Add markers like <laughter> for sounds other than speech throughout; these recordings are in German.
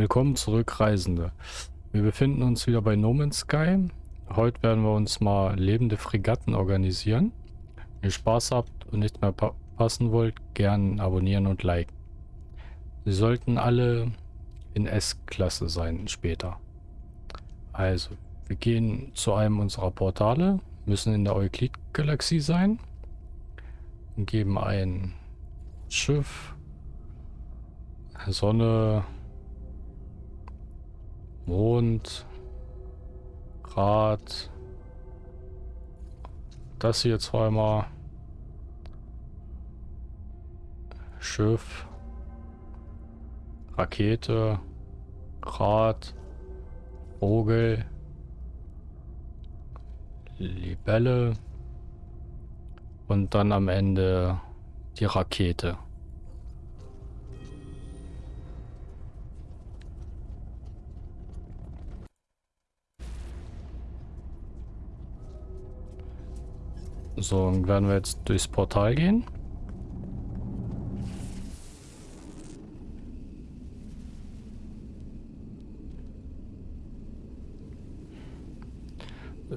Willkommen zurück, Reisende. Wir befinden uns wieder bei No Man's Sky. Heute werden wir uns mal lebende Fregatten organisieren. Wenn ihr Spaß habt und nichts mehr passen wollt, gern abonnieren und liken. Sie sollten alle in S-Klasse sein später. Also, wir gehen zu einem unserer Portale, müssen in der Euklid-Galaxie sein und geben ein Schiff, Sonne, Mond, Rad, das hier zweimal, Schiff, Rakete, Rad, Vogel, Libelle. Und dann am Ende die Rakete. So, dann werden wir jetzt durchs Portal gehen.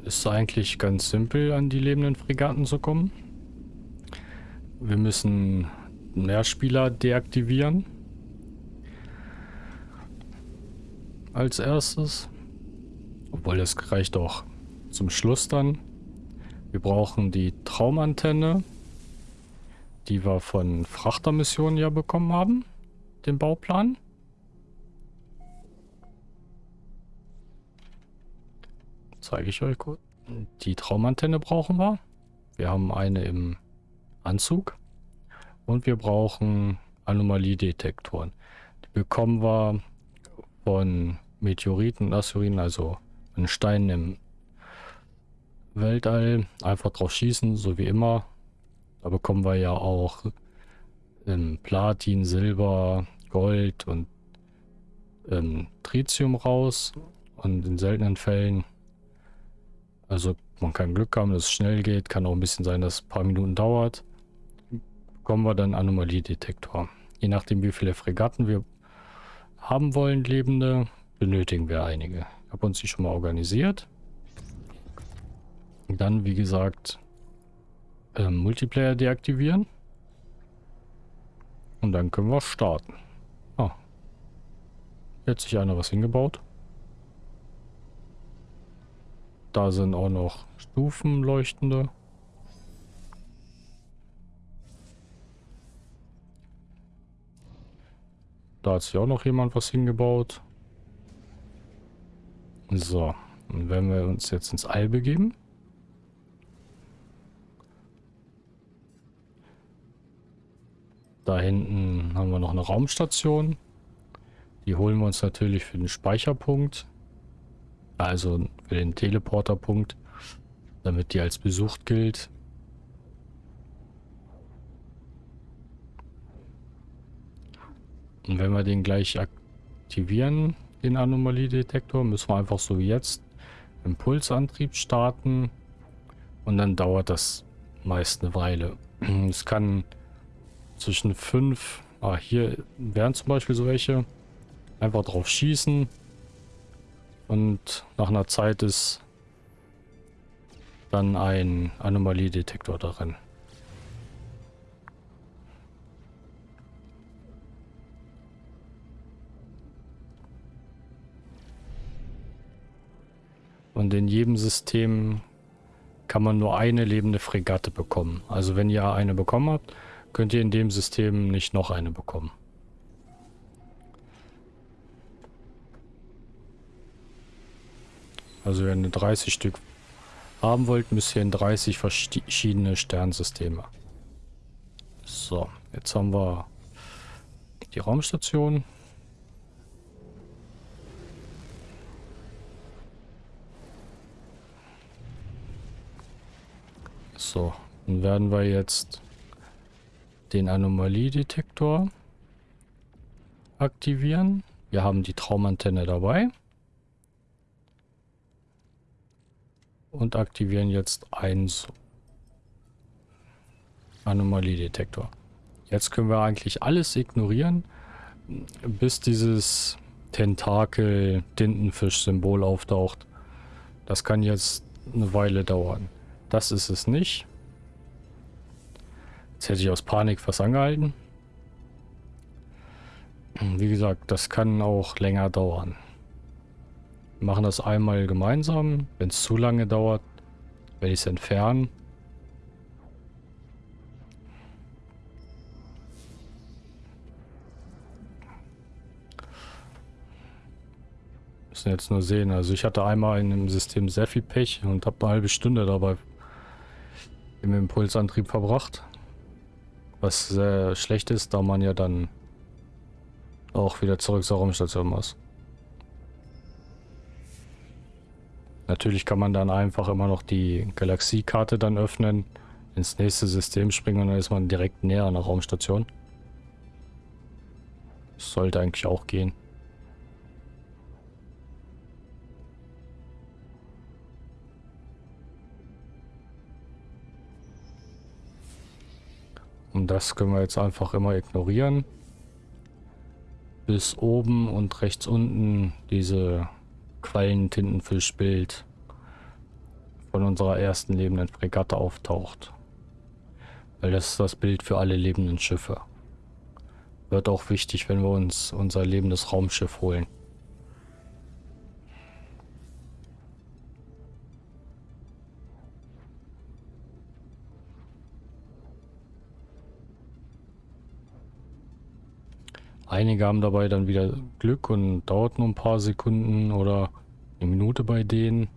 Ist eigentlich ganz simpel, an die lebenden Fregatten zu kommen. Wir müssen Mehrspieler deaktivieren. Als erstes. Obwohl, das reicht auch zum Schluss dann. Wir brauchen die Traumantenne, die wir von Frachtermissionen ja bekommen haben. Den Bauplan. Zeige ich euch kurz. Die Traumantenne brauchen wir. Wir haben eine im Anzug. Und wir brauchen Anomaliedetektoren. Die bekommen wir von Meteoriten und Asteroiden, also von Steinen im Weltall einfach drauf schießen, so wie immer. Da bekommen wir ja auch ähm, Platin, Silber, Gold und ähm, Tritium raus. Und in seltenen Fällen, also man kann Glück haben, dass es schnell geht. Kann auch ein bisschen sein, dass es ein paar Minuten dauert. Bekommen wir dann Anomaliedetektor. Je nachdem, wie viele Fregatten wir haben wollen, lebende, benötigen wir einige. Ich habe uns die schon mal organisiert. Dann, wie gesagt, ähm, Multiplayer deaktivieren. Und dann können wir starten. Ah. Hier hat sich einer was hingebaut. Da sind auch noch Stufenleuchtende. Da hat sich auch noch jemand was hingebaut. So, und wenn wir uns jetzt ins All begeben. Da hinten haben wir noch eine Raumstation. Die holen wir uns natürlich für den Speicherpunkt. Also für den Teleporterpunkt. Damit die als besucht gilt. Und wenn wir den gleich aktivieren, den Anomaliedetektor, müssen wir einfach so wie jetzt Impulsantrieb starten. Und dann dauert das meist eine Weile. <clears throat> Es kann zwischen fünf. Ah, hier wären zum Beispiel so welche. Einfach drauf schießen. Und nach einer Zeit ist dann ein Anomaliedetektor darin. Und in jedem System kann man nur eine lebende Fregatte bekommen. Also wenn ihr eine bekommen habt, könnt ihr in dem System nicht noch eine bekommen. Also wenn ihr 30 Stück haben wollt, müsst ihr in 30 verschiedene Sternsysteme. So, jetzt haben wir die Raumstation. So, dann werden wir jetzt den Anomaliedetektor aktivieren. Wir haben die Traumantenne dabei. Und aktivieren jetzt einen Anomaliedetektor. Jetzt können wir eigentlich alles ignorieren, bis dieses Tentakel-Tintenfisch-Symbol auftaucht. Das kann jetzt eine Weile dauern. Das ist es nicht. Jetzt hätte ich aus Panik was angehalten. Wie gesagt, das kann auch länger dauern. Wir machen das einmal gemeinsam. Wenn es zu lange dauert, werde ich es entfernen. Müssen jetzt nur sehen. Also ich hatte einmal in dem System sehr viel Pech und habe eine halbe Stunde dabei im Impulsantrieb verbracht. Was sehr schlecht ist, da man ja dann auch wieder zurück zur Raumstation muss. Natürlich kann man dann einfach immer noch die Galaxiekarte dann öffnen, ins nächste System springen und dann ist man direkt näher an der Raumstation. Sollte eigentlich auch gehen. Und das können wir jetzt einfach immer ignorieren. Bis oben und rechts unten diese Quallentintenfischbild von unserer ersten lebenden Fregatte auftaucht. Weil das ist das Bild für alle lebenden Schiffe. Wird auch wichtig, wenn wir uns unser lebendes Raumschiff holen. Einige haben dabei dann wieder Glück und dauert nur ein paar Sekunden oder eine Minute bei denen.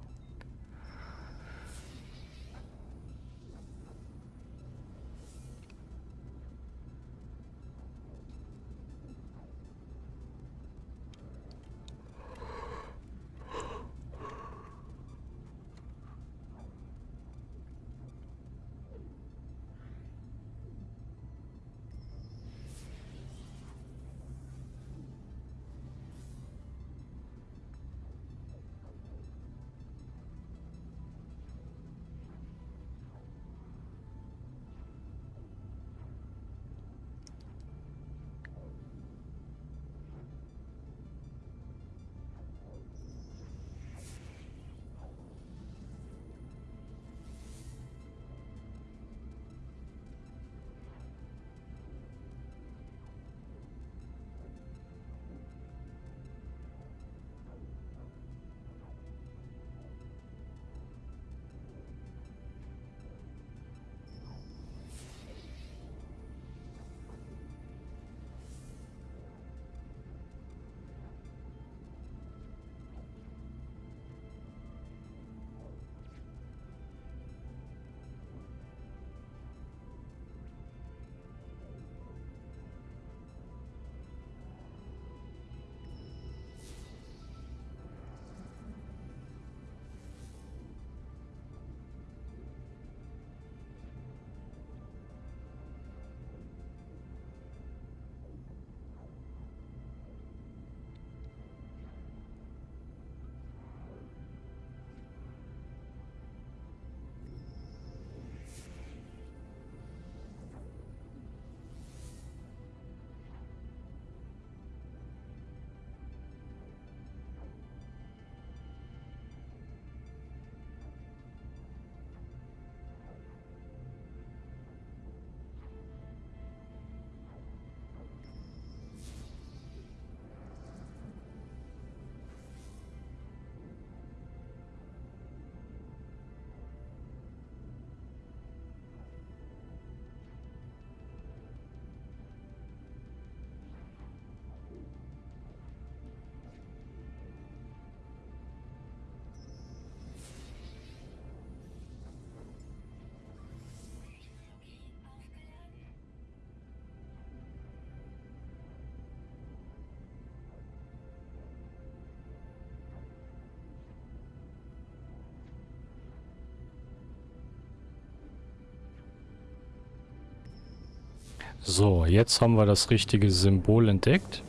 So, jetzt haben wir das richtige Symbol entdeckt.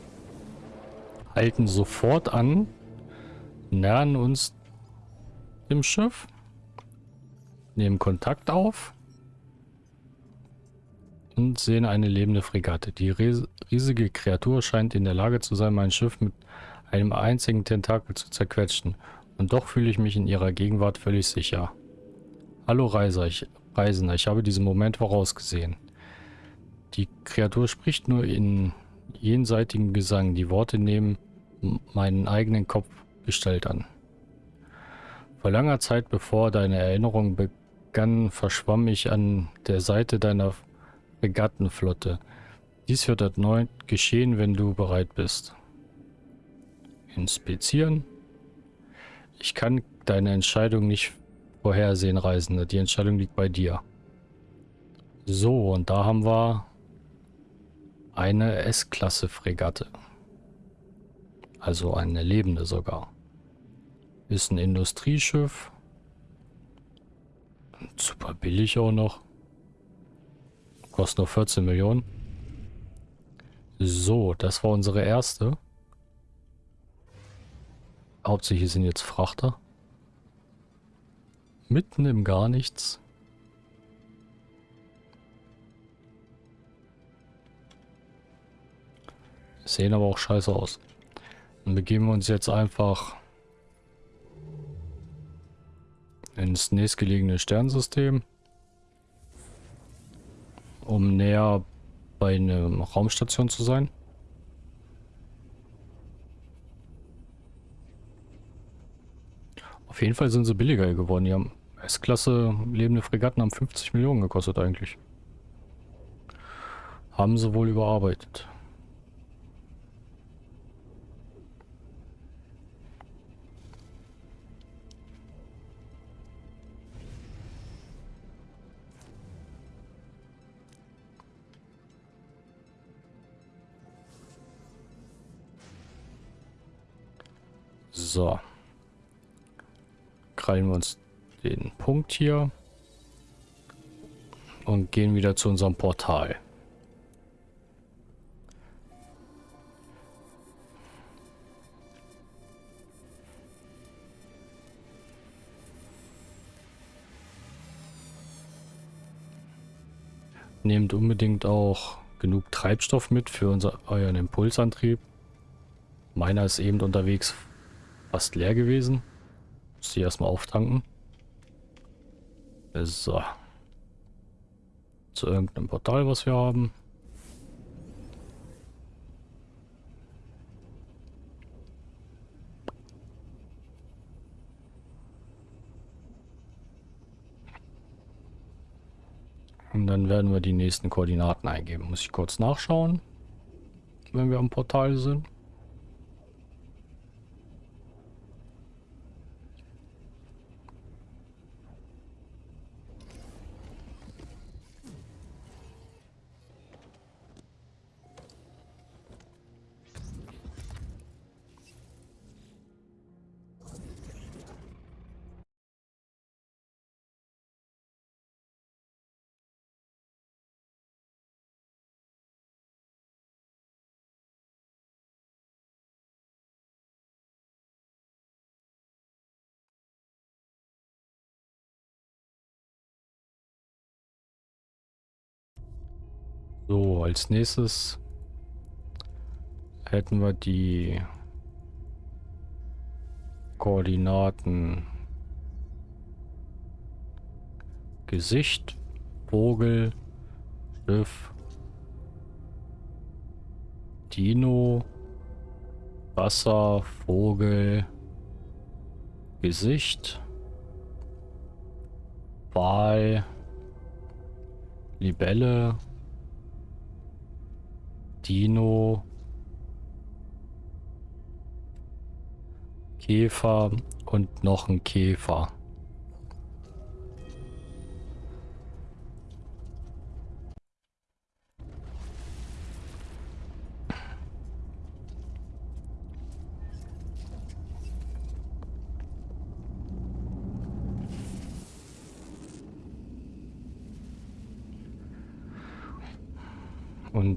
Halten sofort an. Nähern uns dem Schiff. Nehmen Kontakt auf. Und sehen eine lebende Fregatte. Die riesige Kreatur scheint in der Lage zu sein, mein Schiff mit einem einzigen Tentakel zu zerquetschen. Und doch fühle ich mich in ihrer Gegenwart völlig sicher. Hallo Reiser, ich, Reisender, ich habe diesen Moment vorausgesehen. Die Kreatur spricht nur in jenseitigem Gesang. Die Worte nehmen meinen eigenen Kopf Gestalt an. Vor langer Zeit, bevor deine Erinnerung begann, verschwamm ich an der Seite deiner Regattenflotte. Dies wird erneut geschehen, wenn du bereit bist. Inspizieren. Ich kann deine Entscheidung nicht vorhersehen, Reisende. Die Entscheidung liegt bei dir. So, und da haben wir eine S-Klasse-Fregatte. Also eine lebende sogar. Ist ein Industrieschiff. Super billig auch noch. Kostet nur 14 Millionen. So, das war unsere erste. Hauptsächlich sind jetzt Frachter. Mitten im Gar nichts. Sehen aber auch scheiße aus. Dann begeben wir uns jetzt einfach ins nächstgelegene Sternsystem, um näher bei einer Raumstation zu sein. Auf jeden Fall sind sie billiger geworden. Die haben S-Klasse lebende Fregatten haben 50 Millionen gekostet eigentlich. Haben sie wohl überarbeitet. So. Krallen wir uns den Punkt hier. Und gehen wieder zu unserem Portal. Nehmt unbedingt auch genug Treibstoff mit für unser, euren Impulsantrieb. Meiner ist eben unterwegs fast leer gewesen. Muss die erstmal auftanken. So. Zu irgendeinem Portal, was wir haben. Und dann werden wir die nächsten Koordinaten eingeben. Muss ich kurz nachschauen, wenn wir am Portal sind. So, als nächstes hätten wir die Koordinaten. Gesicht, Vogel, Schiff, Dino, Wasser, Vogel, Gesicht, Wal, Libelle, Dino, Käfer und noch ein Käfer.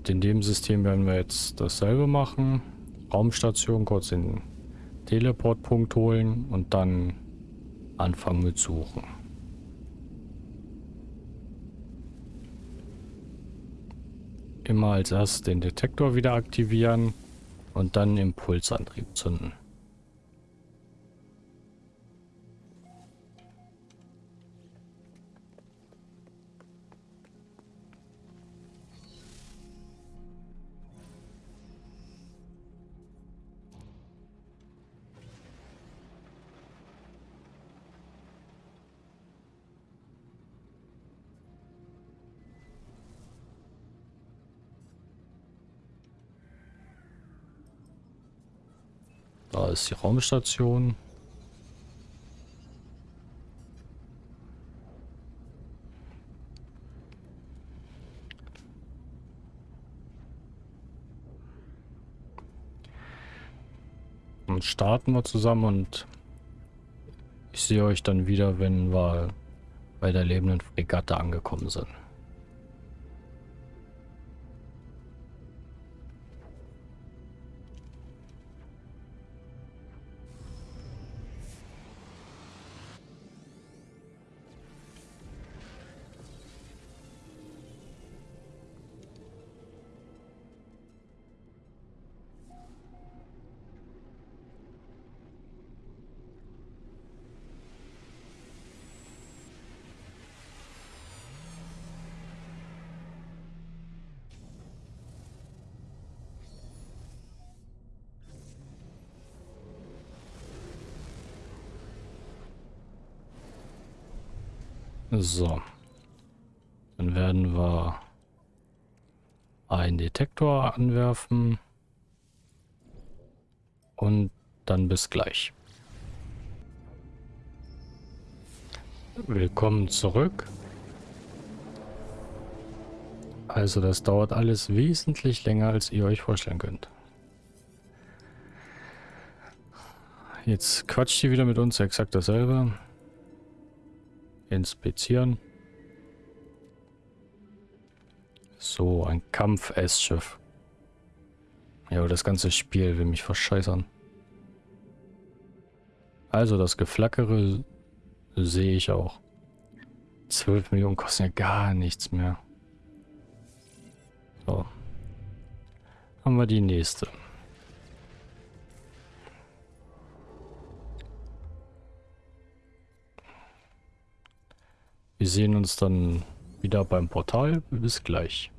Und in dem System werden wir jetzt dasselbe machen. Raumstation kurz den Teleportpunkt holen und dann anfangen mit Suchen. Immer als erstes den Detektor wieder aktivieren. Und dann Impulsantrieb zünden. Ist die Raumstation. Und starten wir zusammen und ich sehe euch dann wieder, wenn wir bei der lebenden Fregatte angekommen sind. So. Dann werden wir einen Detektor anwerfen. Und dann bis gleich. Willkommen zurück. Also das dauert alles wesentlich länger, als ihr euch vorstellen könnt. Jetzt quatscht ihr wieder mit uns exakt dasselbe. Inspizieren. So, ein Kampf-S-Schiff. Ja, das ganze Spiel will mich verscheißern. Also, das Geflackere sehe ich auch. 12 Millionen kosten ja gar nichts mehr. So. Haben wir die nächste. Wir sehen uns dann wieder beim Portal. Bis gleich.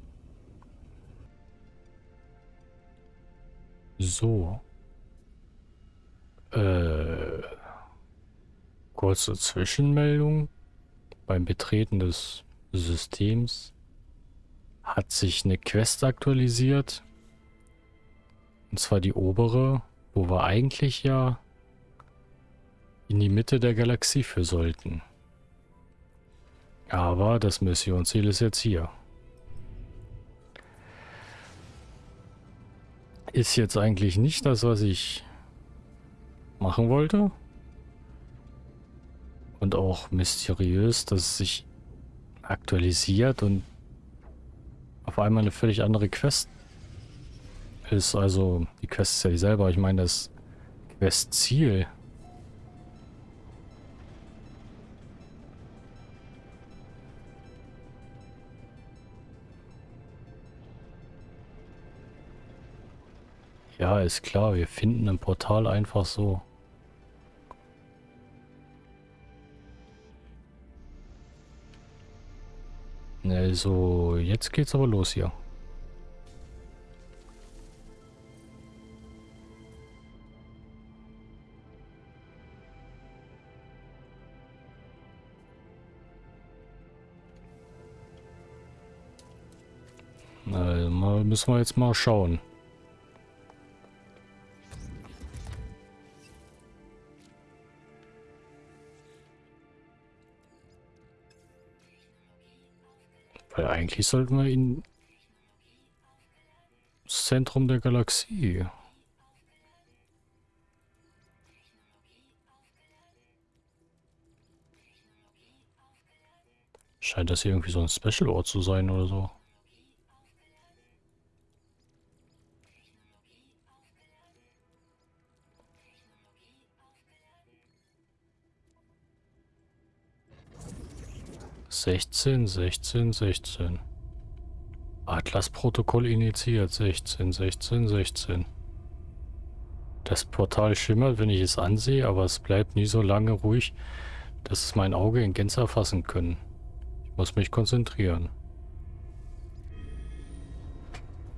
So. Äh, kurze Zwischenmeldung. Beim Betreten des Systems hat sich eine Quest aktualisiert. Und zwar die obere, wo wir eigentlich ja in die Mitte der Galaxie für sollten. Aber das Missionsziel ist jetzt hier. Ist jetzt eigentlich nicht das, was ich machen wollte. Und auch mysteriös, dass es sich aktualisiert und auf einmal eine völlig andere Quest ist. Also die Quest ist ja dieselbe, aber ich meine das Quest-Ziel. Ja, ist klar, wir finden ein Portal einfach so. Also, jetzt geht's aber los hier. Also, müssen wir jetzt mal schauen. Eigentlich sollten wir in Zentrum der Galaxie. Scheint das hier irgendwie so ein Special-Ort zu sein oder so. 16, 16, 16. Atlas-Protokoll initiiert. 16, 16, 16. Das Portal schimmert, wenn ich es ansehe, aber es bleibt nie so lange ruhig, dass es mein Auge in Gänze erfassen können. Ich muss mich konzentrieren.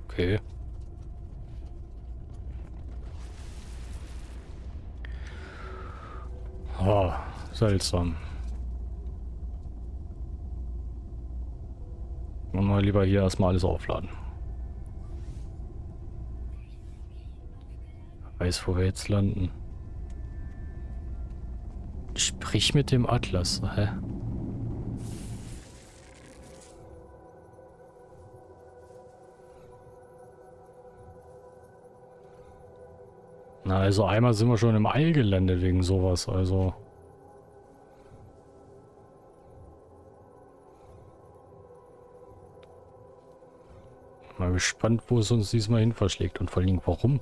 Okay. Oh, seltsam. Mal lieber hier erstmal alles aufladen. Weiß, wo wir jetzt landen. Sprich mit dem Atlas, hä? Na, also einmal sind wir schon im All gelandet wegen sowas, also... gespannt, wo es uns diesmal hin verschlägt und vor allem warum.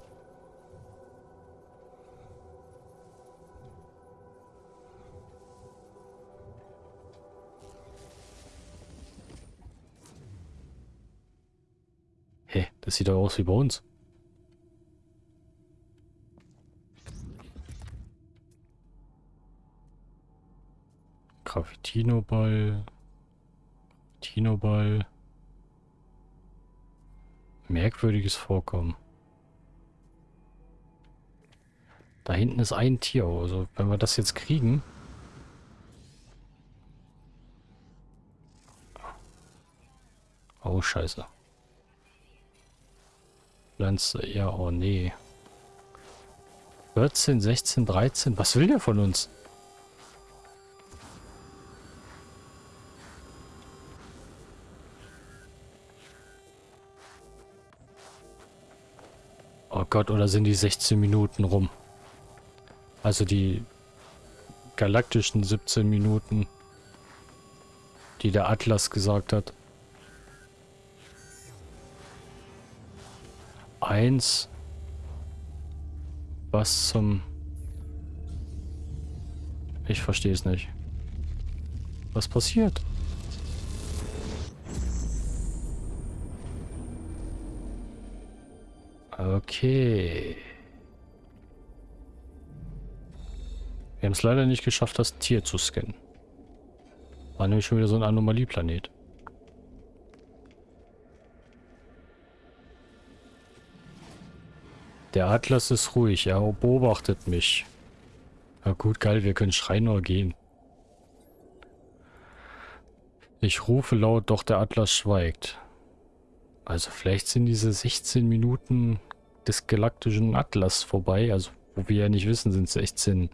Hä, das sieht doch aus wie bei uns. Graffitino-Ball. Graffitino-Ball. Merkwürdiges Vorkommen. Da hinten ist ein Tier. Also wenn wir das jetzt kriegen... Oh, scheiße. Pflanze, ja, oh nee. 14, 16, 13. Was will der von uns? Gott, oder sind die 16 Minuten rum? Also die galaktischen 17 Minuten, die der Atlas gesagt hat. Eins. Was zum... Ich verstehe es nicht. Was passiert? Okay. Wir haben es leider nicht geschafft, das Tier zu scannen. War nämlich schon wieder so ein Anomalieplanet. Der Atlas ist ruhig, er beobachtet mich. Na gut, geil, wir können schreien oder gehen. Ich rufe laut, doch der Atlas schweigt. Also vielleicht sind diese 16 Minuten des galaktischen Atlas vorbei. Also, wo wir ja nicht wissen, sind 16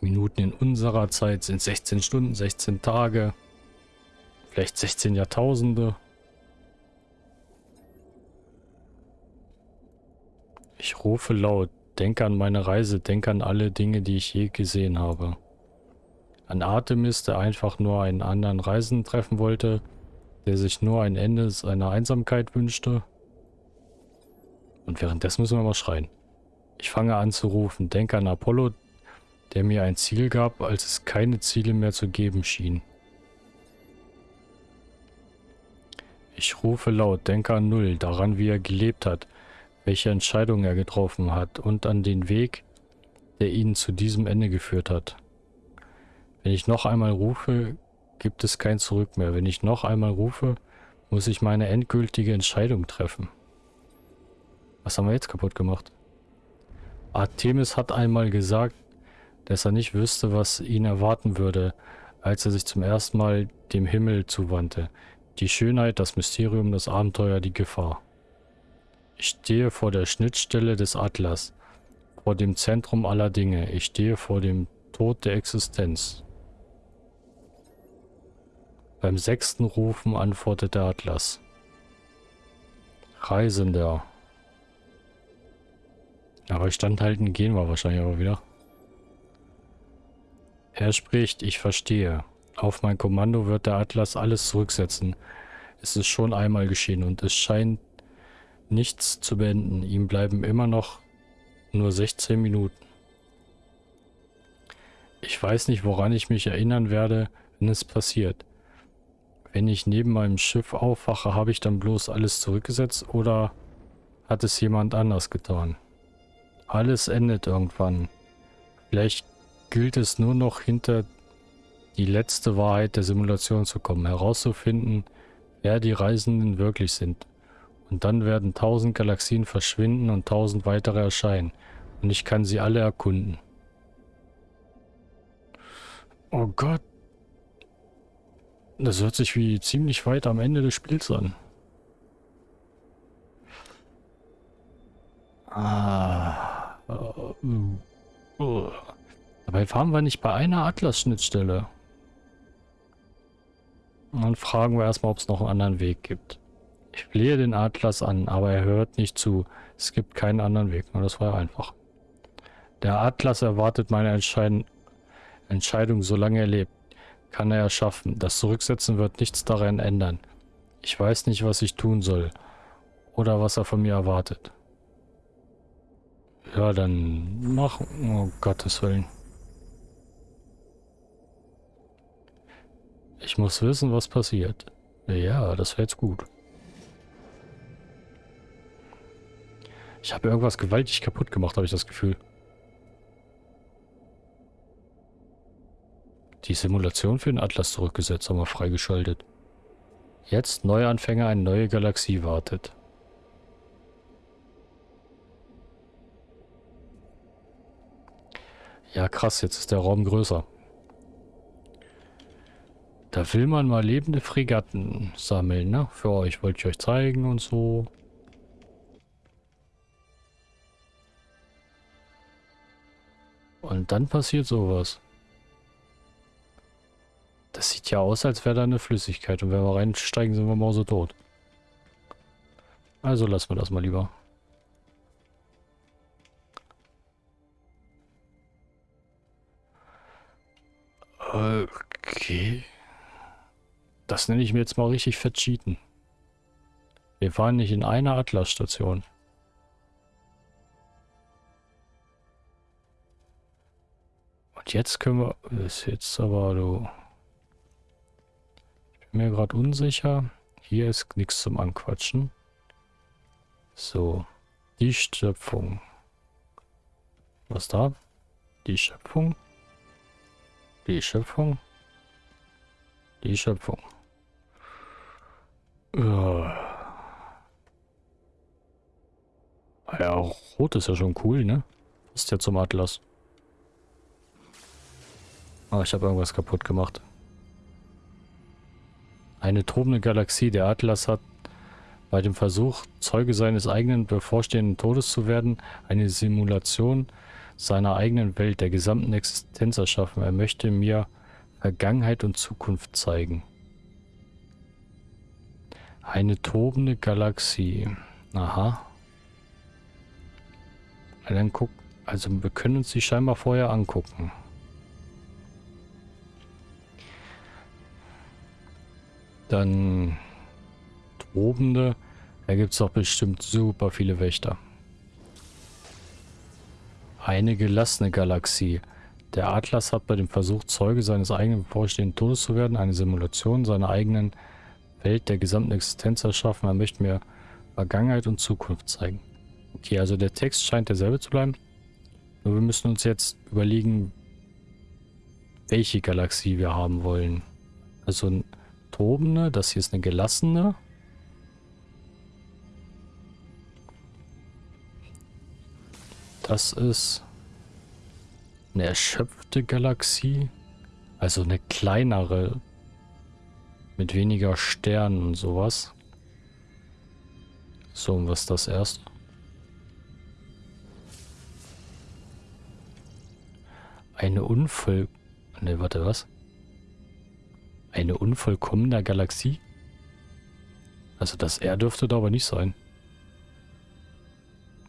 Minuten in unserer Zeit, sind 16 Stunden, 16 Tage, vielleicht 16 Jahrtausende. Ich rufe laut, denke an meine Reise, denke an alle Dinge, die ich je gesehen habe. An Artemis, der einfach nur einen anderen Reisenden treffen wollte, der sich nur ein Ende seiner Einsamkeit wünschte. Und währenddessen müssen wir mal schreien. Ich fange an zu rufen. Denke an Apollo, der mir ein Ziel gab, als es keine Ziele mehr zu geben schien. Ich rufe laut, denke an Null, daran wie er gelebt hat, welche Entscheidungen er getroffen hat und an den Weg, der ihn zu diesem Ende geführt hat. Wenn ich noch einmal rufe, gibt es kein Zurück mehr. Wenn ich noch einmal rufe, muss ich meine endgültige Entscheidung treffen. Was haben wir jetzt kaputt gemacht? Artemis hat einmal gesagt, dass er nicht wüsste, was ihn erwarten würde, als er sich zum ersten Mal dem Himmel zuwandte. Die Schönheit, das Mysterium, das Abenteuer, die Gefahr. Ich stehe vor der Schnittstelle des Atlas, vor dem Zentrum aller Dinge. Ich stehe vor dem Tod der Existenz. Beim sechsten Rufen antwortet der Atlas. Reisender. Aber standhalten gehen wir wahrscheinlich aber wieder. Er spricht, ich verstehe. Auf mein Kommando wird der Atlas alles zurücksetzen. Es ist schon einmal geschehen und es scheint nichts zu beenden. Ihm bleiben immer noch nur 16 Minuten. Ich weiß nicht, woran ich mich erinnern werde, wenn es passiert. Wenn ich neben meinem Schiff aufwache, habe ich dann bloß alles zurückgesetzt oder hat es jemand anders getan? Alles endet irgendwann. Vielleicht gilt es nur noch hinter die letzte Wahrheit der Simulation zu kommen, herauszufinden, wer die Reisenden wirklich sind. Und dann werden tausend Galaxien verschwinden und tausend weitere erscheinen. Und ich kann sie alle erkunden. Oh Gott. Das hört sich wie ziemlich weit am Ende des Spiels an. Ah. Dabei fahren wir nicht bei einer Atlas-Schnittstelle. dann fragen wir erstmal, ob es noch einen anderen Weg gibt. Ich flehe den Atlas an, aber er hört nicht zu. Es gibt keinen anderen Weg. Und das war einfach. Der Atlas erwartet meine Entscheidung Entscheidung, solange er lebt, kann er erschaffen. Das Zurücksetzen wird nichts daran ändern. Ich weiß nicht, was ich tun soll. Oder was er von mir erwartet. Ja, dann mach... Oh Gottes Willen. Ich muss wissen, was passiert. Ja, das wäre jetzt gut. Ich habe irgendwas gewaltig kaputt gemacht, habe ich das Gefühl. Die Simulation für den Atlas zurückgesetzt, haben wir freigeschaltet. Jetzt Neuanfänger, eine neue Galaxie wartet. Ja krass, jetzt ist der Raum größer. Da will man mal lebende Fregatten sammeln, ne? Für euch, wollte ich euch zeigen und so. Und dann passiert sowas. Das sieht ja aus, als wäre da eine Flüssigkeit. Und wenn wir reinsteigen, sind wir mal so tot. Also lassen wir das mal lieber. Okay. Das nenne ich mir jetzt mal richtig fett cheaten. Wir fahren nicht in einer Atlas-Station. Und jetzt können wir... Ist jetzt aber du mir gerade unsicher. Hier ist nichts zum Anquatschen. So, die Schöpfung. Was da? Die Schöpfung. Die Schöpfung. Die Schöpfung. Ja. Rot ist ja schon cool, ne? Ist ja zum Atlas. Ah, ich habe irgendwas kaputt gemacht. Eine tobende Galaxie. Der Atlas hat bei dem Versuch, Zeuge seines eigenen bevorstehenden Todes zu werden, eine Simulation seiner eigenen Welt, der gesamten Existenz erschaffen. Er möchte mir Vergangenheit und Zukunft zeigen. Eine tobende Galaxie. Aha. Dann guck, also wir können uns die scheinbar vorher angucken. Dann tobende. Da gibt es doch bestimmt super viele Wächter. Eine gelassene Galaxie. Der Atlas hat bei dem Versuch, Zeuge seines eigenen bevorstehenden Todes zu werden, eine Simulation seiner eigenen Welt der gesamten Existenz erschaffen. Er möchte mir Vergangenheit und Zukunft zeigen. Okay, also der Text scheint derselbe zu bleiben. Nur wir müssen uns jetzt überlegen, welche Galaxie wir haben wollen. Also tobende, das hier ist eine gelassene. Das ist eine erschöpfte Galaxie. Also eine kleinere. Mit weniger Sternen und sowas. So, und was ist das erst? Eine Unvoll... Ne, warte, was? Eine unvollkommene Galaxie? Also das R dürfte da aber nicht sein.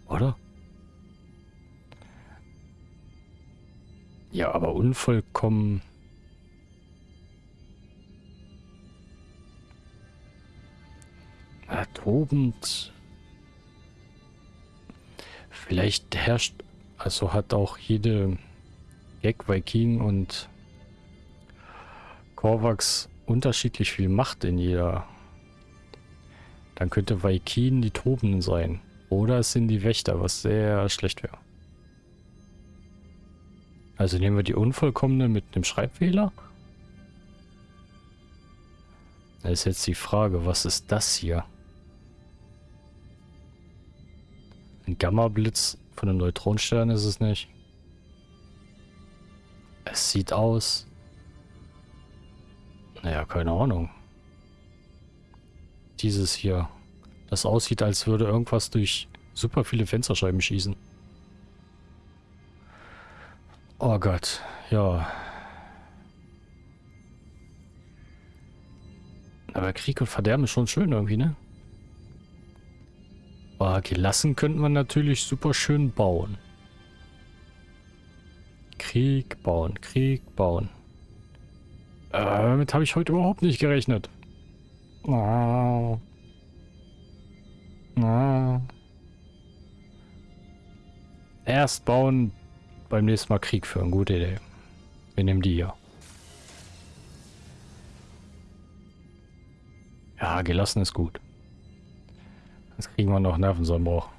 Oder? Ja, aber unvollkommen... Tobend... Vielleicht herrscht... Also hat auch jede Gag Viking und Korvax unterschiedlich viel Macht in jeder. Dann könnte Vaikin die Tobenden sein. Oder es sind die Wächter, was sehr schlecht wäre. Also nehmen wir die unvollkommene mit einem Schreibfehler? Da ist jetzt die Frage, was ist das hier? Ein Gamma-Blitz von einem Neutronenstern ist es nicht. Es sieht aus... Naja, keine Ahnung. Dieses hier. Das aussieht, als würde irgendwas durch super viele Fensterscheiben schießen. Oh Gott, ja. Aber Krieg und Verderben ist schon schön irgendwie, ne? Aber gelassen könnte man natürlich super schön bauen. Krieg bauen, Krieg bauen. Äh, damit habe ich heute überhaupt nicht gerechnet. Erst bauen, beim nächsten Mal Krieg führen. Gute Idee. Wir nehmen die hier. Ja, gelassen ist gut. Jetzt kriegen wir noch Nervenzusammenbruch.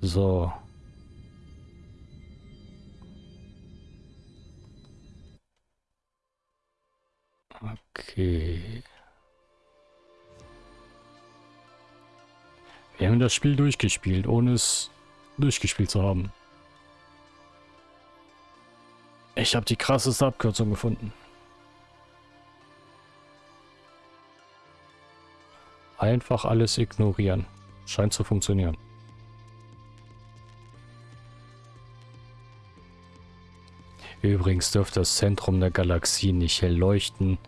So. Okay. Wir haben das Spiel durchgespielt, ohne es durchgespielt zu haben. Ich habe die krasseste Abkürzung gefunden. Einfach alles ignorieren. Scheint zu funktionieren. Übrigens dürfte das Zentrum der Galaxie nicht hell leuchten,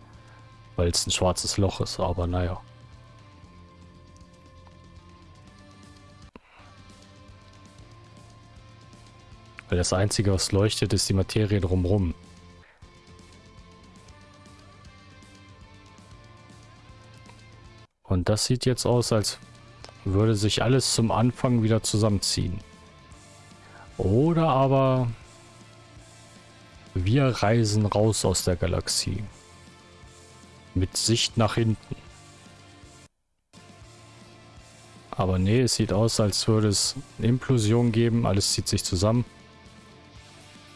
weil es ein schwarzes Loch ist, aber naja. Weil das Einzige, was leuchtet, ist die Materie drumherum. Und das sieht jetzt aus, als würde sich alles zum Anfang wieder zusammenziehen. Oder aber wir reisen raus aus der Galaxie. Mit Sicht nach hinten. Aber nee, es sieht aus, als würde es eine Implosion geben. Alles zieht sich zusammen.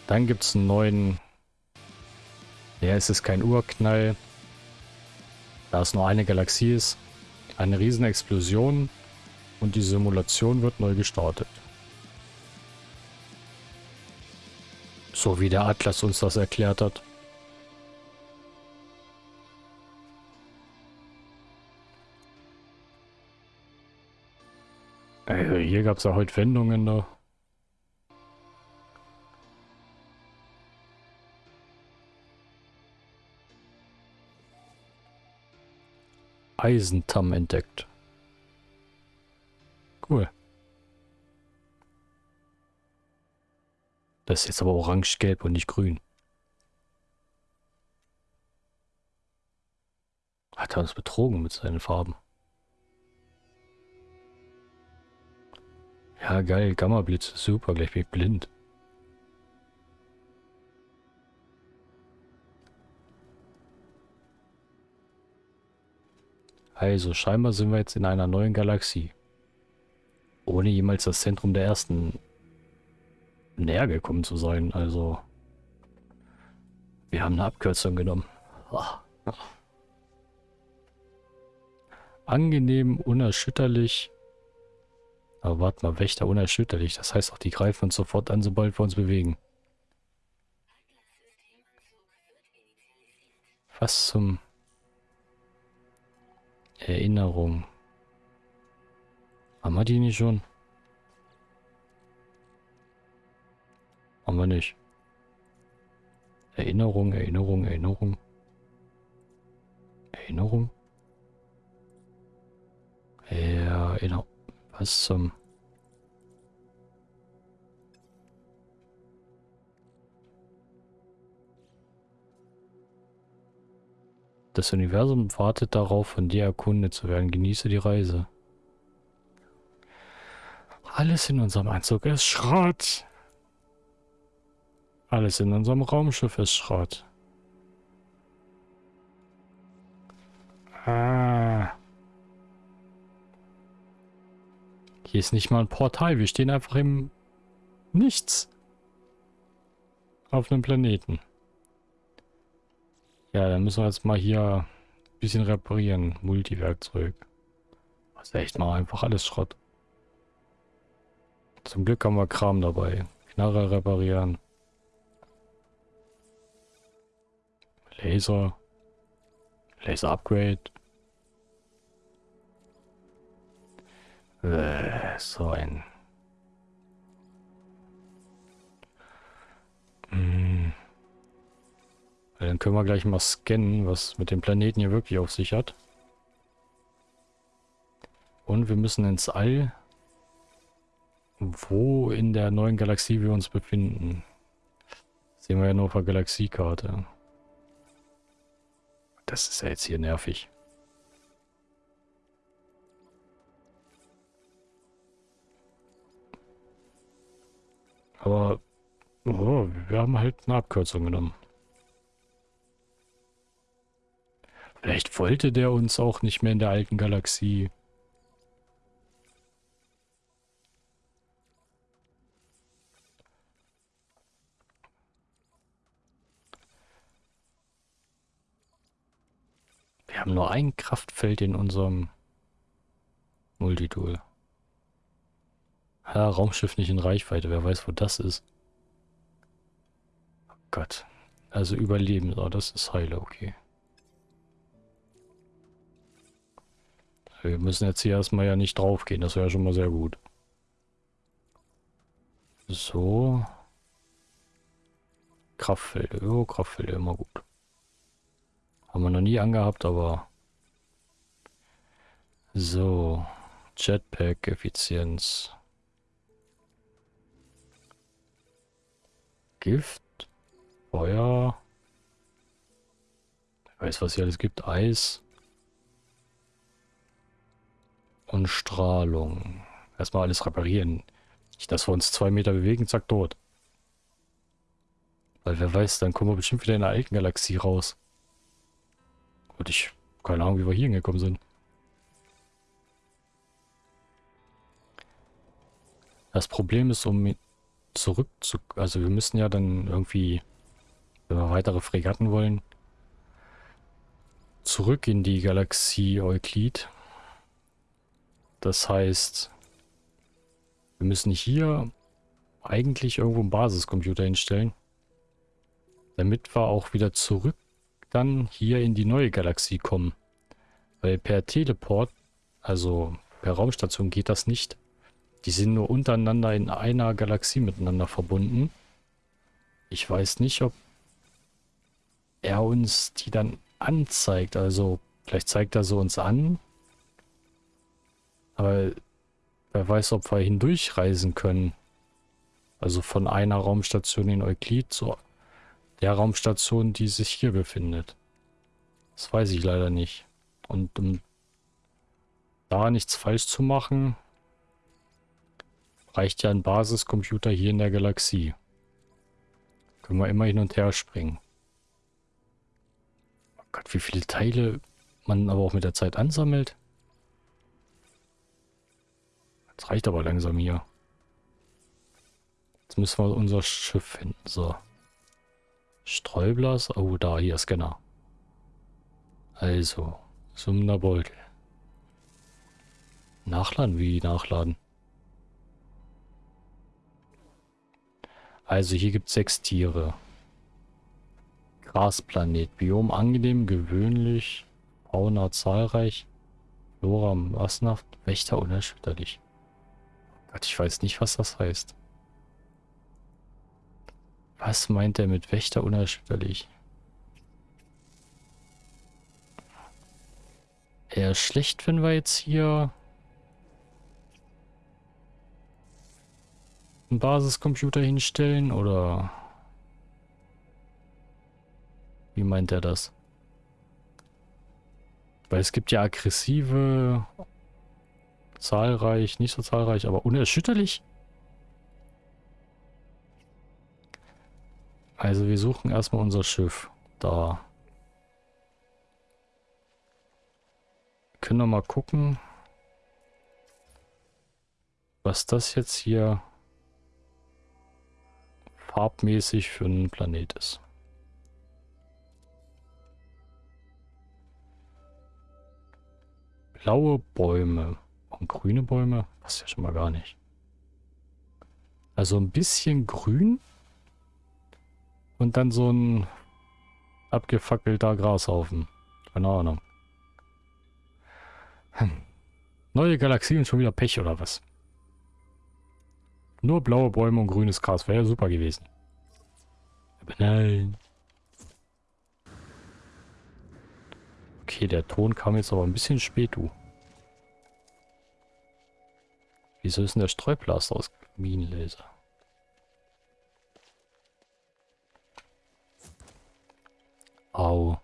Dann gibt es einen neuen... Es ist kein Urknall. Da es nur eine Galaxie ist. Eine riesen Explosion. Und die Simulation wird neu gestartet. So wie der Atlas uns das erklärt hat. Also hier gab es ja heute Wendungen da. Eisentamm entdeckt. Cool. Das ist jetzt aber orange-gelb und nicht grün. Hat er uns betrogen mit seinen Farben. Ja, geil. Gamma-Blitz. Super. Gleich bin ich blind. Also, scheinbar sind wir jetzt in einer neuen Galaxie. Ohne jemals das Zentrum der ersten näher gekommen zu sein. Also, wir haben eine Abkürzung genommen. Angenehm, unerschütterlich. Aber warte mal, Wächter unerschütterlich. Das heißt auch, die greifen uns sofort an, sobald wir uns bewegen. Was zum... Erinnerung. Haben wir die nicht schon? Haben wir nicht. Erinnerung, Erinnerung, Erinnerung. Erinnerung? Erinnerung. Was zum... Das Universum wartet darauf, von dir erkundet zu werden. Genieße die Reise. Alles in unserem Anzug ist Schrott. Alles in unserem Raumschiff ist Schrott. Ah. Hier ist nicht mal ein Portal. Wir stehen einfach im Nichts. Auf einem Planeten. Ja, dann müssen wir jetzt mal hier ein bisschen reparieren. Multiwerkzeug. Das ist echt mal einfach alles Schrott. Zum Glück haben wir Kram dabei. Knarre reparieren. Laser. Laser Upgrade. Äh, so ein... Hm. Dann können wir gleich mal scannen, was mit dem Planeten hier wirklich auf sich hat. Und wir müssen ins All, wo in der neuen Galaxie wir uns befinden. Das sehen wir ja nur auf der Galaxiekarte. Das ist ja jetzt hier nervig. Aber oh, wir haben halt eine Abkürzung genommen. Vielleicht wollte der uns auch nicht mehr in der alten Galaxie. Wir haben nur ein Kraftfeld in unserem Multitool. Ja, Raumschiff nicht in Reichweite. Wer weiß, wo das ist. Oh Gott. Also überleben. Oh, das ist heile, okay. Wir müssen jetzt hier erstmal ja nicht drauf gehen. Das wäre schon mal sehr gut. So. Kraftfelder. Oh, Kraftfelder immer gut. Haben wir noch nie angehabt, aber... So. Jetpack-Effizienz. Gift. Feuer. Ich weiß, was hier alles gibt. Eis. Und Strahlung. Erstmal alles reparieren. Nicht, dass wir uns zwei Meter bewegen, zack, tot. Weil wer weiß, dann kommen wir bestimmt wieder in der alten Galaxie raus. Und ich, keine Ahnung, wie wir hier hingekommen sind. Das Problem ist, um zurück zu... Also wir müssen ja dann irgendwie, wenn wir weitere Fregatten wollen, zurück in die Galaxie Euklid. Das heißt, wir müssen hier eigentlich irgendwo einen Basiscomputer hinstellen, damit wir auch wieder zurück dann hier in die neue Galaxie kommen. Weil per Teleport, also per Raumstation geht das nicht. Die sind nur untereinander in einer Galaxie miteinander verbunden. Ich weiß nicht, ob er uns die dann anzeigt. Also vielleicht zeigt er so uns an. Aber wer weiß, ob wir hindurchreisen können. Also von einer Raumstation in Euklid zu der Raumstation, die sich hier befindet. Das weiß ich leider nicht. Und um da nichts falsch zu machen, reicht ja ein Basiscomputer hier in der Galaxie. Können wir immer hin und her springen. Oh Gott, wie viele Teile man aber auch mit der Zeit ansammelt. Das reicht aber langsam hier. Jetzt müssen wir unser Schiff finden. So. Streublas. Oh, da, hier, Scanner. Also, summender Beutel. Nachladen? Wie nachladen? Also, hier gibt es sechs Tiere. Grasplanet. Biom angenehm, gewöhnlich. Fauna zahlreich. Flora massenhaft. Wächter unerschütterlich. Gott, ich weiß nicht, was das heißt. Was meint er mit Wächter unerschütterlich? Eher schlecht, wenn wir jetzt hier einen Basiscomputer hinstellen, oder wie meint er das? Weil es gibt ja aggressive, zahlreich, nicht so zahlreich, aber unerschütterlich. Also wir suchen erstmal unser Schiff. Da. Können wir mal gucken, was das jetzt hier farbmäßig für einen Planet ist. Blaue Bäume und grüne Bäume? Passt ja schon mal gar nicht. Also ein bisschen grün und dann so ein abgefackelter Grashaufen. Keine Ahnung. Hm. Neue Galaxie und schon wieder Pech oder was? Nur blaue Bäume und grünes Gras wäre ja super gewesen. Aber nein. Okay, der Ton kam jetzt aber ein bisschen spät, du. Wieso ist denn der Streublaster aus Minenlaser? Au.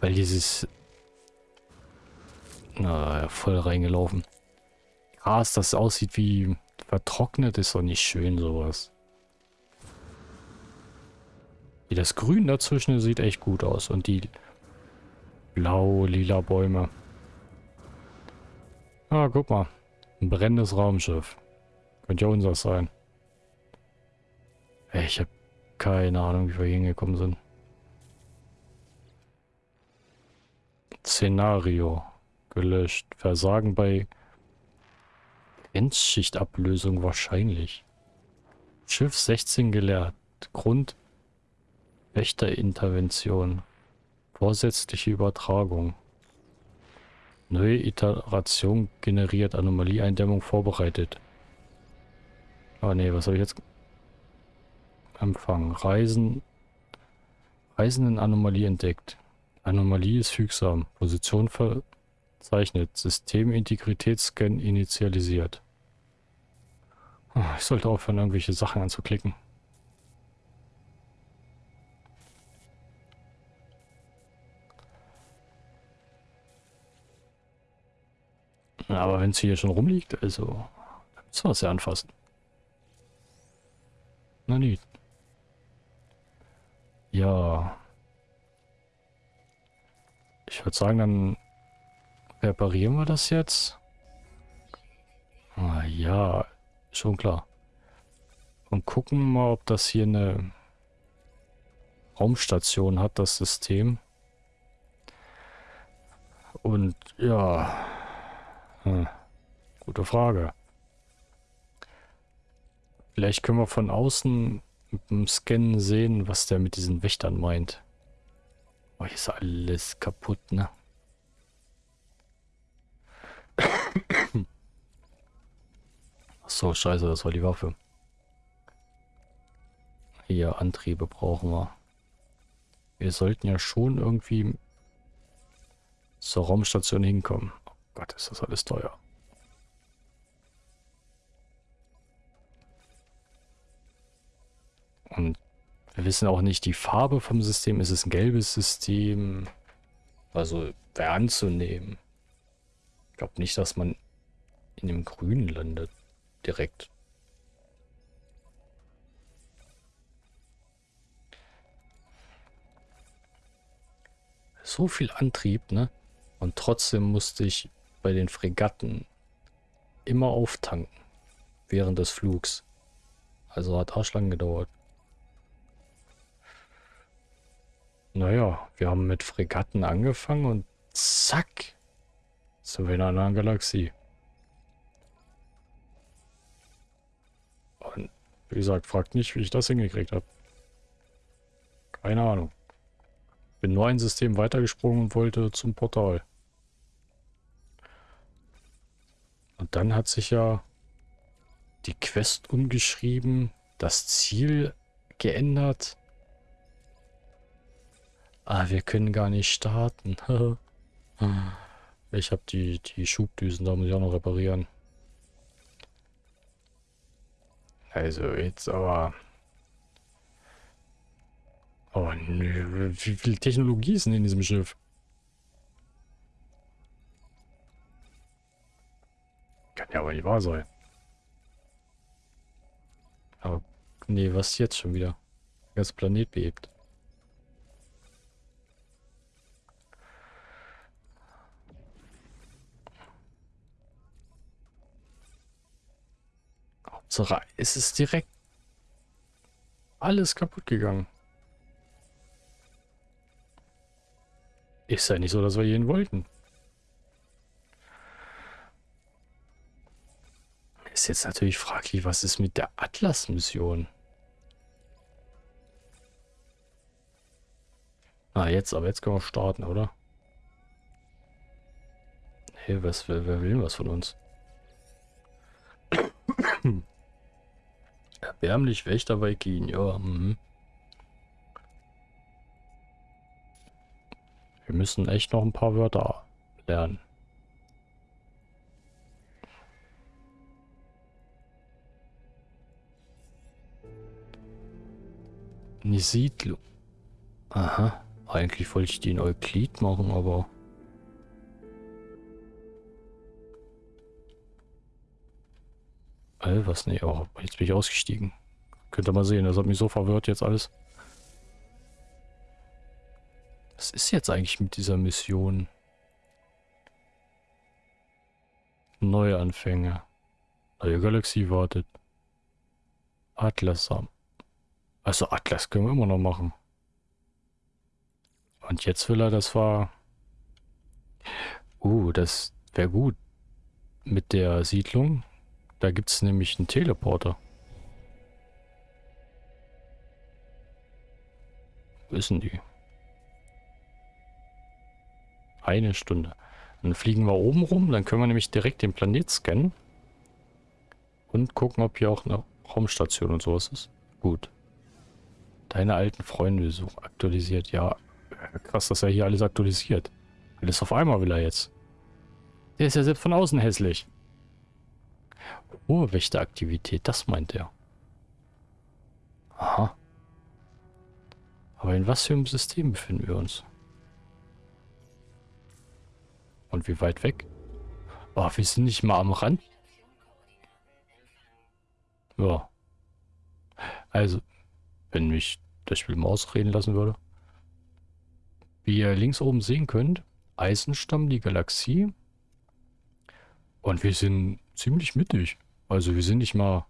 Weil dieses... Na, voll reingelaufen. Gras, das aussieht wie vertrocknet, ist doch nicht schön, sowas. Wie das Grün dazwischen sieht echt gut aus. Und die blau-lila Bäume. Ah, guck mal. Ein brennendes Raumschiff. Könnte ja unser sein. Ich habe keine Ahnung, wie wir hingekommen sind. Szenario. Gelöscht. Versagen bei Grenzschichtablösung wahrscheinlich. Schiff 16 geleert. Grund Wächterintervention. Vorsätzliche Übertragung. Neue Iteration generiert. Anomalieeindämmung vorbereitet. Ah ne, was habe ich jetzt... Empfang. Reisen. Reisen in Anomalie entdeckt. Anomalie ist fügsam. Position verzeichnet. Systemintegritätsscan initialisiert. Ich sollte aufhören, irgendwelche Sachen anzuklicken. Aber wenn es hier schon rumliegt, also, müssen wir es ja anfassen. Na nicht. Ja. Ich würde sagen, dann reparieren wir das jetzt. Ah, ja, schon klar. Und gucken mal, ob das hier eine Raumstation hat, das System. Und ja, hm, gute Frage. Vielleicht können wir von außen mit dem Scannen sehen, was der mit diesen Wächtern meint. Oh, hier ist alles kaputt, ne? <coughs> So, scheiße, das war die Waffe. Hier, Antriebe brauchen wir. Wir sollten ja schon irgendwie zur Raumstation hinkommen. Gott, ist das alles teuer. Und wir wissen auch nicht die Farbe vom System. Ist es ein gelbes System? Also wäre anzunehmen. Ich glaube nicht, dass man in dem Grünen landet. Direkt. So viel Antrieb, ne? Und trotzdem musste ich bei den Fregatten immer auftanken. Während des Flugs. Also hat arschlang gedauert. Naja, wir haben mit Fregatten angefangen und zack, sind wir in einer Galaxie. Und wie gesagt, fragt nicht, wie ich das hingekriegt habe. Keine Ahnung. Bin nur ein System weitergesprungen und wollte zum Portal. Und dann hat sich ja die Quest umgeschrieben, das Ziel geändert. Ah, wir können gar nicht starten. <laughs> ich habe die, die Schubdüsen, da muss ich auch noch reparieren. Also jetzt aber... Oh nö, wie viel Technologie ist denn in diesem Schiff? Kann ja aber nicht wahr sein. Aber nee, was jetzt schon wieder? Der Planet bebt. So, es ist direkt alles kaputt gegangen. Ist ja nicht so, dass wir jeden wollten. Ist jetzt natürlich fraglich, was ist mit der Atlas-Mission? Ah, jetzt, aber jetzt können wir starten, oder? Hey, was, wer, wer will was von uns? <coughs> Erbärmlich Wächter Viking, ja. Mhm. Wir müssen echt noch ein paar Wörter lernen. Eine Siedlung. Aha. Eigentlich wollte ich den Euklid machen, aber... Äh, was? Nee, oh, jetzt bin ich ausgestiegen. Könnt ihr mal sehen, das hat mich so verwirrt jetzt alles. Was ist jetzt eigentlich mit dieser Mission? Neuanfänge. Neue Galaxie wartet. Atlas. Also Atlas können wir immer noch machen. Und jetzt will er, das war... Uh, das wäre gut. Mit der Siedlung. Da gibt es nämlich einen Teleporter. Wo ist denn die? Eine Stunde. Dann fliegen wir oben rum, dann können wir nämlich direkt den Planet scannen. Und gucken, ob hier auch eine Raumstation und sowas ist. Gut. Deine alten Freunde besuchen. Aktualisiert, ja. Krass, dass er hier alles aktualisiert. Alles auf einmal will er jetzt. Der ist ja selbst von außen hässlich. Hohe Wächteraktivität, das meint er. Aha. Aber in was für einem System befinden wir uns? Und wie weit weg? Oh, wir sind nicht mal am Rand. Ja. Also, wenn mich das Spiel mal ausreden lassen würde. Wie ihr links oben sehen könnt, Eisenstamm, die Galaxie. Und wir sind ziemlich mittig. Also wir sind nicht mal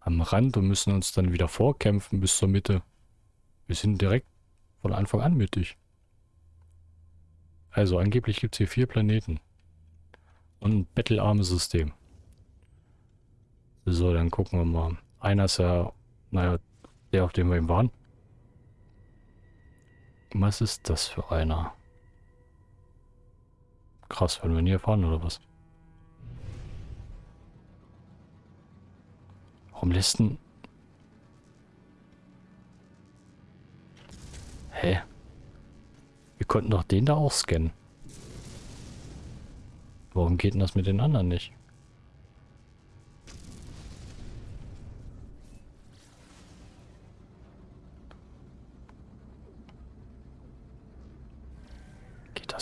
am Rand und müssen uns dann wieder vorkämpfen bis zur Mitte. Wir sind direkt von Anfang an mittig. Also angeblich gibt es hier vier Planeten. Und ein bettelarmes System. So, dann gucken wir mal. Einer ist ja, naja, der, auf dem wir eben waren. Was ist das für einer? Krass, werden wir nie erfahren, oder was? Warum lässt denn... Hä? Wir konnten doch den da auch scannen. Warum geht denn das mit den anderen nicht?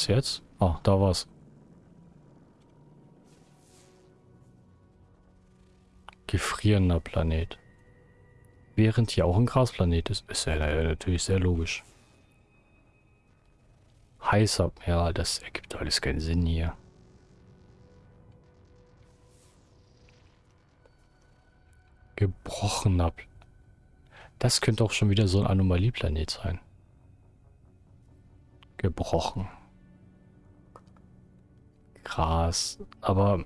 Das jetzt? Ah, da war's. Gefrierender Planet. Während hier auch ein Grasplanet ist. Ist ja natürlich sehr logisch. Heißer. Ja, das ergibt alles keinen Sinn hier. Gebrochener. Das könnte auch schon wieder so ein Anomalieplanet sein. Gebrochen. Gras. Aber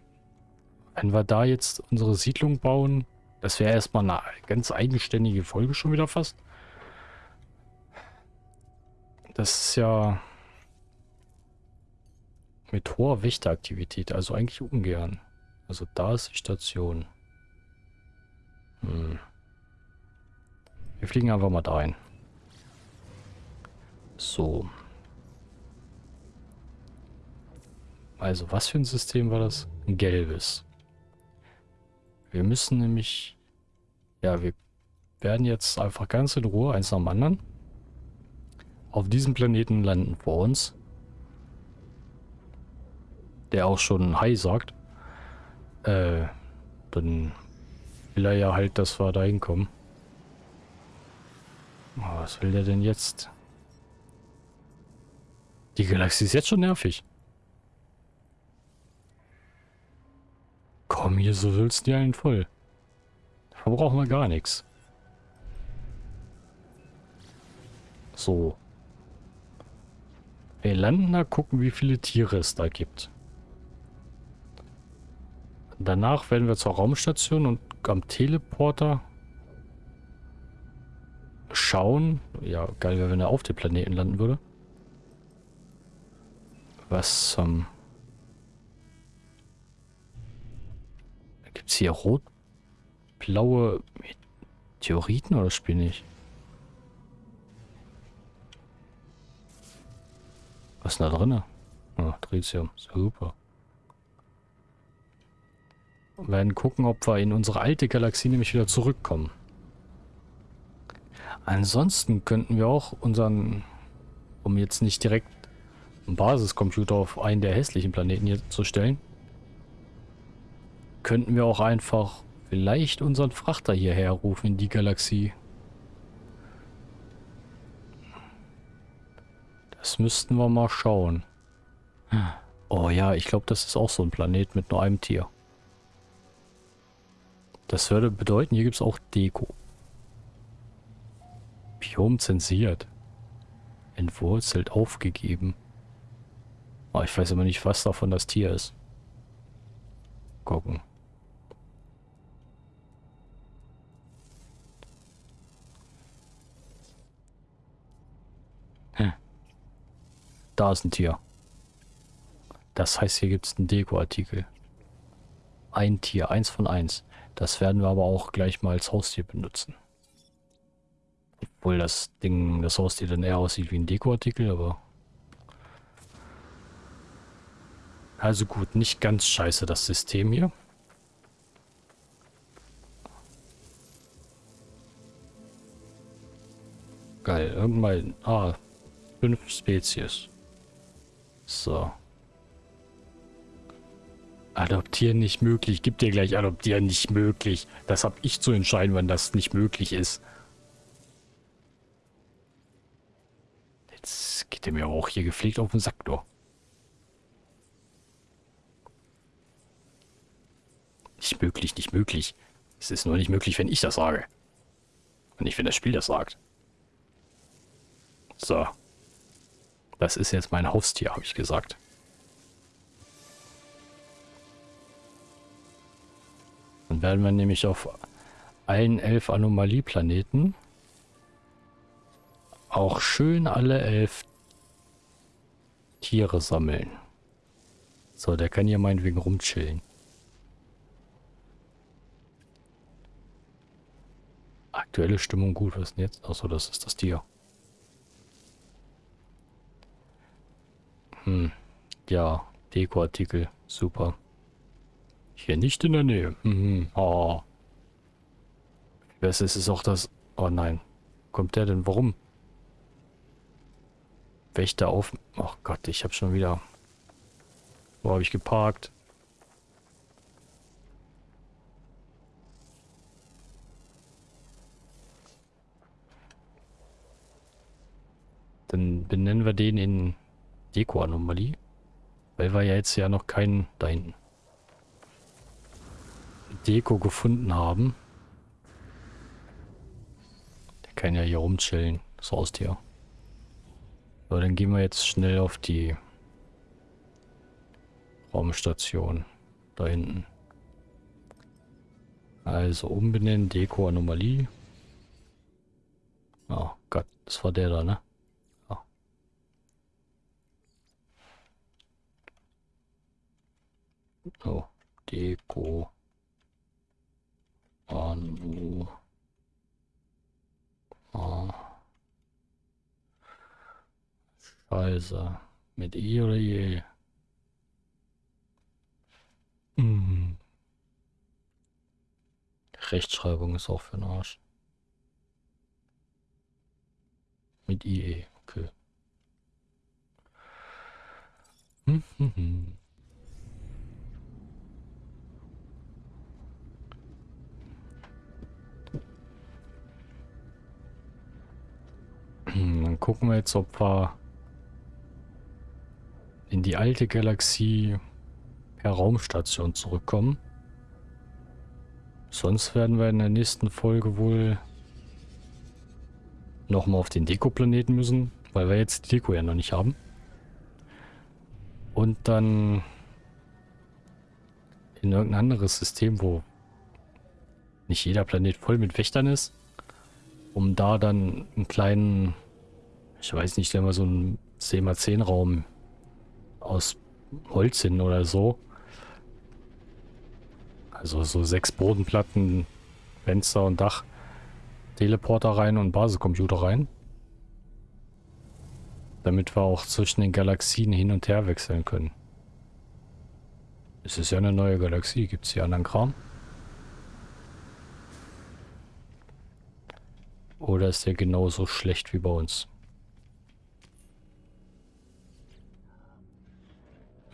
wenn wir da jetzt unsere Siedlung bauen, das wäre erstmal eine ganz eigenständige Folge schon wieder fast. Das ist ja mit hoher Wächteraktivität, also eigentlich ungern. Also da ist die Station. Hm. Wir fliegen einfach mal da ein. So. Also, was für ein System war das? Ein gelbes. Wir müssen nämlich... Ja, wir werden jetzt einfach ganz in Ruhe, eins nach dem anderen, auf diesem Planeten landen vor uns. Der auch schon Hi sagt. Äh, dann will er ja halt, dass wir da hinkommen. Was will der denn jetzt? Die Galaxie ist jetzt schon nervig. Komm, hier so willst du einen voll. Verbrauchen wir gar nichts. So. Wir landen da, gucken, wie viele Tiere es da gibt. Danach werden wir zur Raumstation und am Teleporter schauen. Ja, geil wäre, wenn er auf dem Planeten landen würde. Was zum... Ähm, Gibt es hier rot-blaue Meteoriten oder spiel nicht? Was ist da drin? Oh, Tritium. Super. Wir werden gucken, ob wir in unsere alte Galaxie nämlich wieder zurückkommen. Ansonsten könnten wir auch unseren, um jetzt nicht direkt einen Basiscomputer auf einen der hässlichen Planeten hier zu stellen, könnten wir auch einfach vielleicht unseren Frachter hierher rufen in die Galaxie. Das müssten wir mal schauen. Oh ja, ich glaube, das ist auch so ein Planet mit nur einem Tier. Das würde bedeuten, hier gibt es auch Deko. Biom zensiert. Entwurzelt, aufgegeben. Oh, ich weiß aber nicht, was davon das Tier ist. Gucken. Da ist ein Tier. Das heißt, hier gibt es einen Dekoartikel. Ein Tier, eins von eins. Das werden wir aber auch gleich mal als Haustier benutzen. Obwohl das Ding, das Haustier dann eher aussieht wie ein Dekoartikel, aber... Also gut, nicht ganz scheiße das System hier. Geil, irgendwann... Ah, fünf Spezies. So. Adoptieren nicht möglich. Gib dir gleich adoptieren nicht möglich. Das habe ich zu entscheiden, wann das nicht möglich ist. Jetzt geht er mir auch hier gepflegt auf den Sack, doch. Nicht möglich, nicht möglich. Es ist nur nicht möglich, wenn ich das sage. Und nicht, wenn das Spiel das sagt. So. Das ist jetzt mein Haustier, habe ich gesagt. Dann werden wir nämlich auf allen elf Anomalieplaneten auch schön alle elf Tiere sammeln. So, der kann hier meinetwegen rumchillen. Aktuelle Stimmung gut, was ist denn jetzt? Achso, das ist das Tier. Hm, ja, Dekoartikel, super. Hier nicht in der Nähe. Mhm. Oh. Was ist es auch das... Oh nein. Kommt der denn? Warum? Wächter auf... Ach Gott, ich habe schon wieder... Wo habe ich geparkt? Dann benennen wir den in Deko-Anomalie. Weil wir ja jetzt ja noch keinen da hinten. Deko gefunden haben. Der kann ja hier rumchillen, das Haustier. So, dann gehen wir jetzt schnell auf die Raumstation. Da hinten. Also umbenennen, Deko, Anomalie. Oh Gott, das war der da, ne? Oh, Deko. Anu. Oh. Scheiße. Mit I oder je? Mhm. Rechtschreibung ist auch für den Arsch. Mit IE, okay. Hm, hm, hm. Dann gucken wir jetzt, ob wir in die alte Galaxie per Raumstation zurückkommen. Sonst werden wir in der nächsten Folge wohl nochmal auf den Deko-Planeten müssen, weil wir jetzt die Deko ja noch nicht haben. Und dann in irgendein anderes System, wo nicht jeder Planet voll mit Wächtern ist, um da dann einen kleinen, ich weiß nicht, wenn wir so einen 10x10 Raum aus Holz hin oder so. Also so sechs Bodenplatten, Fenster und Dach, Teleporter rein und Basiscomputer rein. Damit wir auch zwischen den Galaxien hin und her wechseln können. Es ist ja eine neue Galaxie. Gibt es hier anderen Kram? Oder ist der genauso schlecht wie bei uns?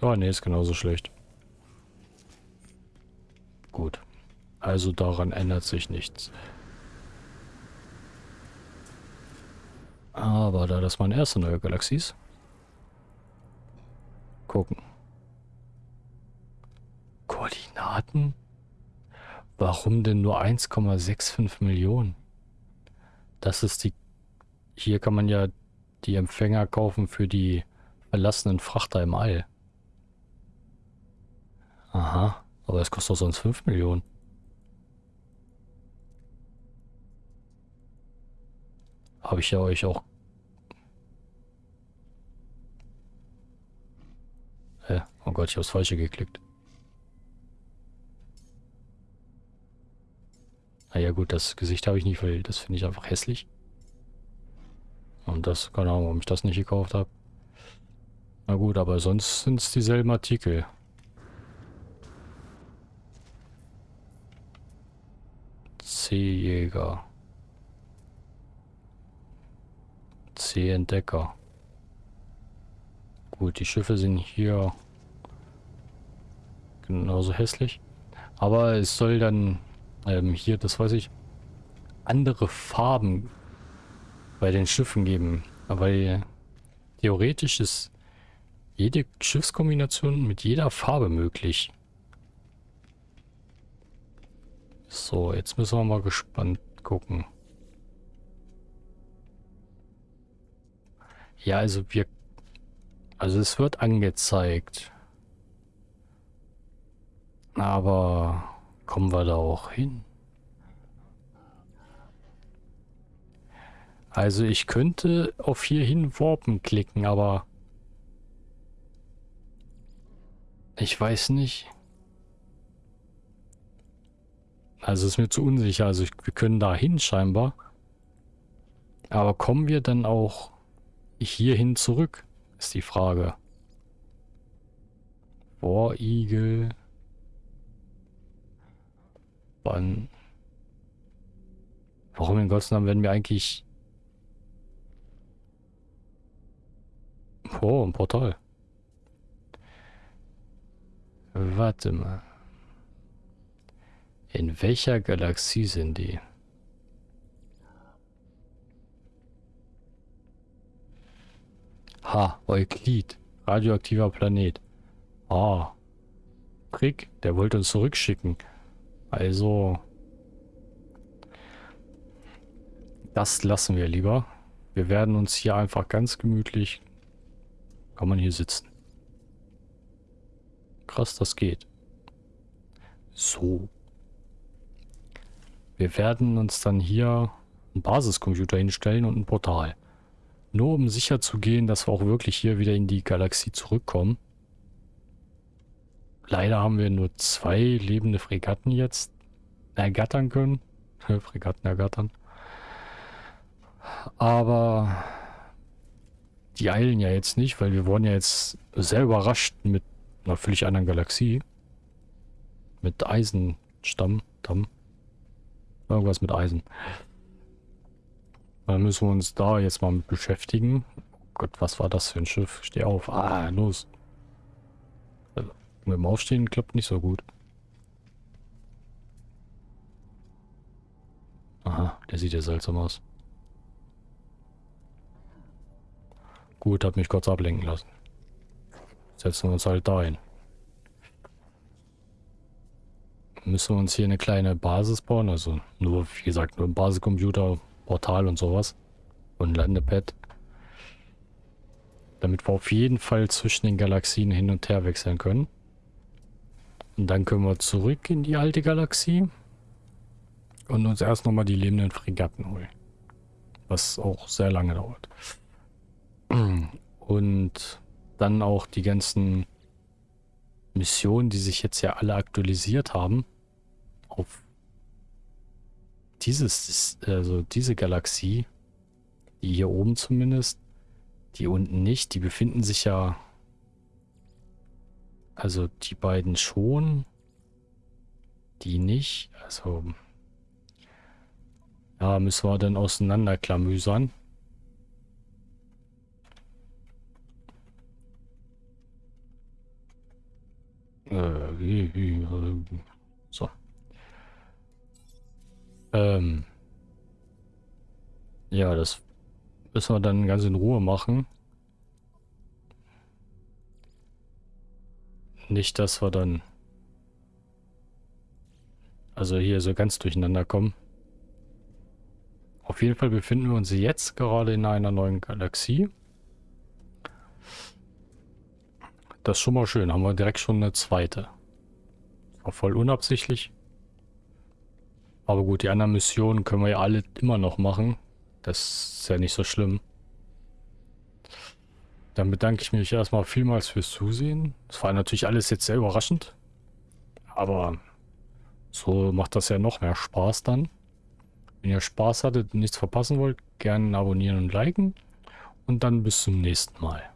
Ja, nee, ist genauso schlecht. Gut. Also daran ändert sich nichts. Aber da das meine erste neue Galaxie ist, gucken. Koordinaten? Warum denn nur 1,65 Millionen? Das ist die... Hier kann man ja die Empfänger kaufen für die verlassenen Frachter im All. Aha, aber es kostet doch sonst 5 Millionen. Habe ich ja euch auch... Hä? Oh Gott, ich habe das Falsche geklickt. Naja gut, das Gesicht habe ich nicht, weil das finde ich einfach hässlich. Und das, keine Ahnung, warum ich das nicht gekauft habe. Na gut, aber sonst sind es dieselben Artikel. C-Jäger. C-Entdecker. Gut, die Schiffe sind hier genauso hässlich. Aber es soll dann ähm, hier, das weiß ich, andere Farben bei den Schiffen geben. Weil theoretisch ist jede Schiffskombination mit jeder Farbe möglich. So, jetzt müssen wir mal gespannt gucken. Ja, also wir... Also es wird angezeigt. Aber kommen wir da auch hin? Also ich könnte auf hier hin warpen klicken, aber ich weiß nicht. Also ist mir zu unsicher. Also ich, wir können da hin scheinbar. Aber kommen wir dann auch hierhin zurück? Ist die Frage. War Igel. Wann? Warum in Gottes Namen werden wir eigentlich... Oh, ein Portal. Warte mal. In welcher Galaxie sind die? Ha, Euklid. Radioaktiver Planet. Ah. Trick, der wollte uns zurückschicken. Also... Das lassen wir lieber. Wir werden uns hier einfach ganz gemütlich... Kann man hier sitzen. Krass, das geht. So. Wir werden uns dann hier einen Basiscomputer hinstellen und ein Portal. Nur um sicher zu gehen, dass wir auch wirklich hier wieder in die Galaxie zurückkommen. Leider haben wir nur zwei lebende Fregatten jetzt ergattern können. <laughs> Fregatten ergattern. Aber die eilen ja jetzt nicht, weil wir wurden ja jetzt sehr überrascht mit einer völlig anderen Galaxie. Mit Eisenstamm, Damm. Irgendwas mit Eisen. Dann müssen wir uns da jetzt mal mit beschäftigen. Oh Gott, was war das für ein Schiff? Steh auf. Ah, los. Also, mit dem Aufstehen klappt nicht so gut. Aha, der sieht ja seltsam aus. Gut, hat mich kurz ablenken lassen. Setzen wir uns halt da hin. Müssen wir uns hier eine kleine Basis bauen. Also nur, wie gesagt, nur ein Basiscomputer, Portal und sowas. Und Landepad. Damit wir auf jeden Fall zwischen den Galaxien hin und her wechseln können. Und dann können wir zurück in die alte Galaxie. Und uns erst nochmal die lebenden Fregatten holen. Was auch sehr lange dauert. Und dann auch die ganzen Missionen, die sich jetzt ja alle aktualisiert haben, auf dieses, also diese Galaxie, die hier oben zumindest, die unten nicht, die befinden sich ja, also die beiden schon, die nicht, also ja, müssen wir dann auseinanderklamüsern. Äh, Ähm. Ja, das müssen wir dann ganz in Ruhe machen. Nicht, dass wir dann also hier so ganz durcheinander kommen. Auf jeden Fall befinden wir uns jetzt gerade in einer neuen Galaxie. Das ist schon mal schön. Haben wir direkt schon eine zweite. War voll unabsichtlich. Aber gut, die anderen Missionen können wir ja alle immer noch machen. Das ist ja nicht so schlimm. Dann bedanke ich mich erstmal vielmals fürs Zusehen. Das war natürlich alles jetzt sehr überraschend. Aber so macht das ja noch mehr Spaß dann. Wenn ihr Spaß hattet und nichts verpassen wollt, gerne abonnieren und liken. Und dann bis zum nächsten Mal.